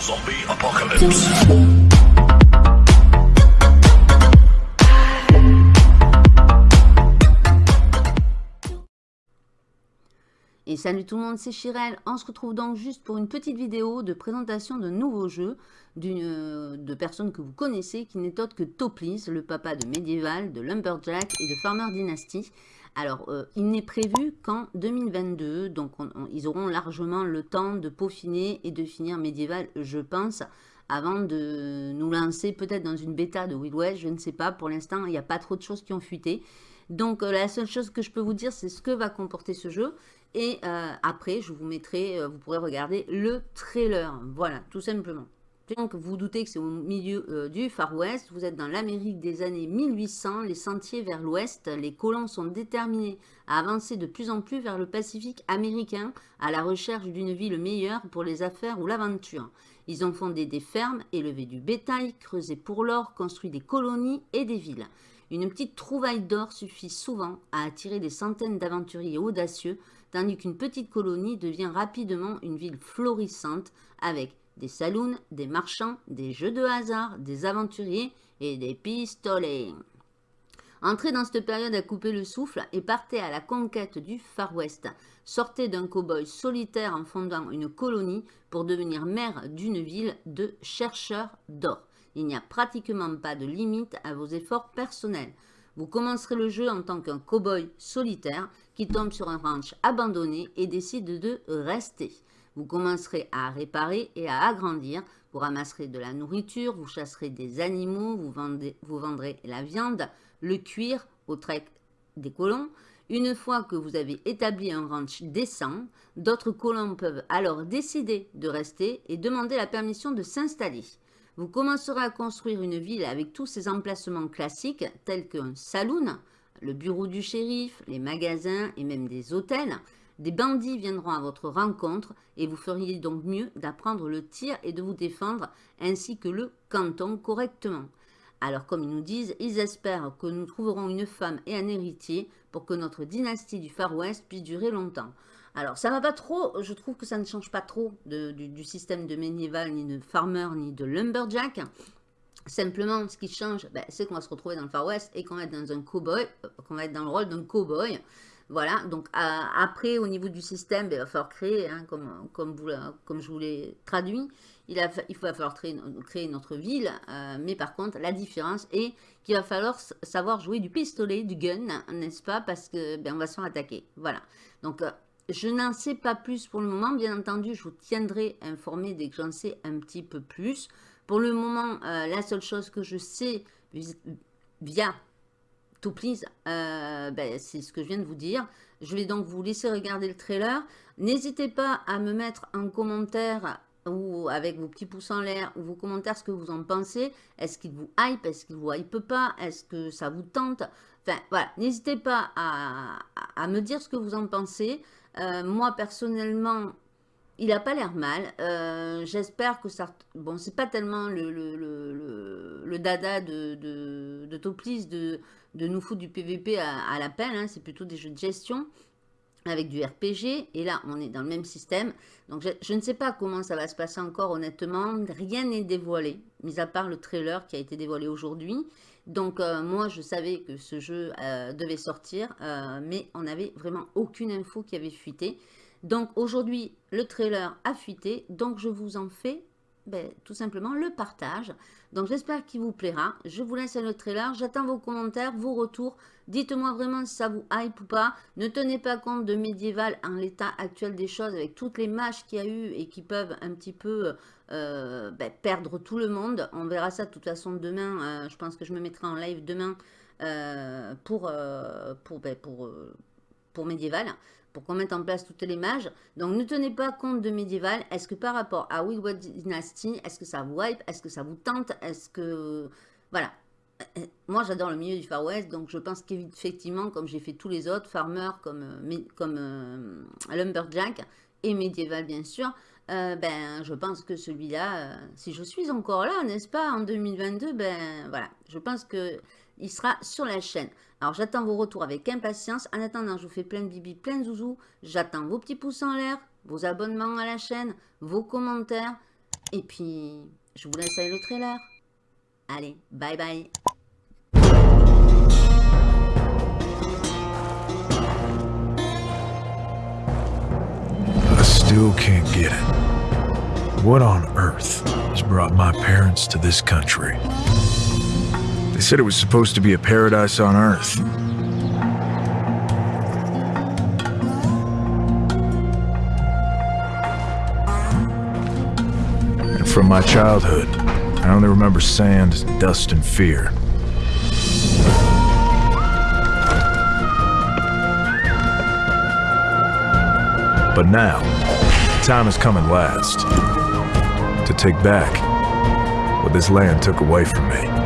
Zombie apocalypse. Et salut tout le monde, c'est Chirel. On se retrouve donc juste pour une petite vidéo de présentation d'un nouveau jeu d'une de personnes que vous connaissez qui n'est autre que Toplis, le papa de Medieval, de Lumberjack et de Farmer Dynasty. Alors, euh, il n'est prévu qu'en 2022, donc ils auront largement le temps de peaufiner et de finir Medieval, je pense, avant de nous lancer peut-être dans une bêta de Wild West, je ne sais pas. Pour l'instant, il n'y a pas trop de choses qui ont fuité. Donc, euh, la seule chose que je peux vous dire, c'est ce que va comporter ce jeu. Et euh, après, je vous mettrai, vous pourrez regarder le trailer. Voilà, tout simplement. Donc, vous, doutez que c'est au milieu euh, du Far West. Vous êtes dans l'Amérique des années 1800. Les sentiers vers l'ouest, les colons sont déterminés à avancer de plus en plus vers le Pacifique américain à la recherche d'une ville meilleure pour les affaires ou l'aventure. Ils ont fondé des fermes, élevé du bétail, creusé pour l'or, construit des colonies et des villes. Une petite trouvaille d'or suffit souvent à attirer des centaines d'aventuriers audacieux, tandis qu'une petite colonie devient rapidement une ville florissante avec des saloons, des marchands, des jeux de hasard, des aventuriers et des pistolets. Entrez dans cette période à couper le souffle et partez à la conquête du Far West. Sortez d'un cow-boy solitaire en fondant une colonie pour devenir maire d'une ville de chercheurs d'or. Il n'y a pratiquement pas de limite à vos efforts personnels. Vous commencerez le jeu en tant qu'un cow-boy solitaire qui tombe sur un ranch abandonné et décide de rester. Vous commencerez à réparer et à agrandir. Vous ramasserez de la nourriture, vous chasserez des animaux, vous, vous vendrez la viande, le cuir au trek des colons. Une fois que vous avez établi un ranch décent, d'autres colons peuvent alors décider de rester et demander la permission de s'installer. Vous commencerez à construire une ville avec tous ses emplacements classiques tels qu'un saloon, le bureau du shérif, les magasins et même des hôtels. Des bandits viendront à votre rencontre et vous feriez donc mieux d'apprendre le tir et de vous défendre ainsi que le canton correctement. Alors comme ils nous disent, ils espèrent que nous trouverons une femme et un héritier pour que notre dynastie du Far West puisse durer longtemps. Alors ça va pas trop, je trouve que ça ne change pas trop du, système de médiéval, ni de farmer, ni de lumberjack. Simplement, ce qui change, ben, c'est qu'on va se retrouver dans le Far West et qu'on va être dans un cowboy, euh, qu'on va être dans le rôle d'un cowboy. Voilà, donc après, au niveau du système, ben, il va falloir créer, hein, comme, comme, je vous l'ai traduit, il, a, va falloir créer, notre ville, euh, mais par contre, la différence est qu'il va falloir savoir jouer du pistolet, du gun, n'est-ce pas, parce que ben, on va se faire attaquer. Voilà, donc euh, je n'en sais pas plus pour le moment, bien entendu, je vous tiendrai informé dès que j'en sais un petit peu plus. Pour le moment, euh, la seule chose que je sais via tout please, euh, ben, c'est ce que je viens de vous dire. Je vais donc vous laisser regarder le trailer. N'hésitez pas à me mettre en commentaire ou avec vos petits pouces en l'air ou vos commentaires ce que vous en pensez. Est-ce qu'il vous hype? Est-ce qu'il vous hype pas? Est-ce que ça vous tente? Enfin, voilà, n'hésitez pas à, me dire ce que vous en pensez. Euh, moi, personnellement, il n'a pas l'air mal. Euh, j'espère que ça... Bon, c'est pas tellement le, dada de, de, de Toplis de, nous foutre du PVP à, la pelle. Hein. C'est plutôt des jeux de gestion avec du RPG. Et là, on est dans le même système. Donc, je, ne sais pas comment ça va se passer encore, honnêtement. Rien n'est dévoilé, mis à part le trailer qui a été dévoilé aujourd'hui. Donc, euh, moi, je savais que ce jeu euh, devait sortir, mais on n'avait vraiment aucune info qui avait fuité. Donc, aujourd'hui, le trailer a fuité, donc je vous en fais ben, tout simplement le partage. Donc j'espère qu'il vous plaira. Je vous laisse le trailer. J'attends vos commentaires, vos retours. Dites-moi vraiment si ça vous hype ou pas. Ne tenez pas compte de médiéval en l'état actuel des choses avec toutes les matchs qu'il y a eu et qui peuvent un petit peu euh, ben, perdre tout le monde. On verra ça de toute façon demain. Euh, je pense que je me mettrai en live demain euh, pour, pour, ben, pour, pour médiéval pour qu'on mette en place toutes les mages. Donc, ne tenez pas compte de médiéval. Est-ce que par rapport à Wild Dynasty, est-ce que ça vous hype? Est-ce que ça vous tente? Est-ce que... Voilà. Euh, moi, j'adore le milieu du Far West, donc je pense qu'effectivement, comme j'ai fait tous les autres, Farmer, comme, euh, comme euh, Lumberjack, et médiéval, bien sûr, ben, je pense que celui-là, si je suis encore là, n'est-ce pas, en 2022, ben, voilà, je pense que il sera sur la chaîne. Alors, j'attends vos retours avec impatience. En attendant, je vous fais plein de bibi, plein de zouzous. J'attends vos petits pouces en l'air, vos abonnements à la chaîne, vos commentaires. Et puis, je vous laisse avec le trailer. Allez, bye bye. What on earth has brought my parents to this country? They said it was supposed to be a paradise on earth. And from my childhood, I only remember sand, dust, and fear. But now, time has come at last to take back what this land took away from me.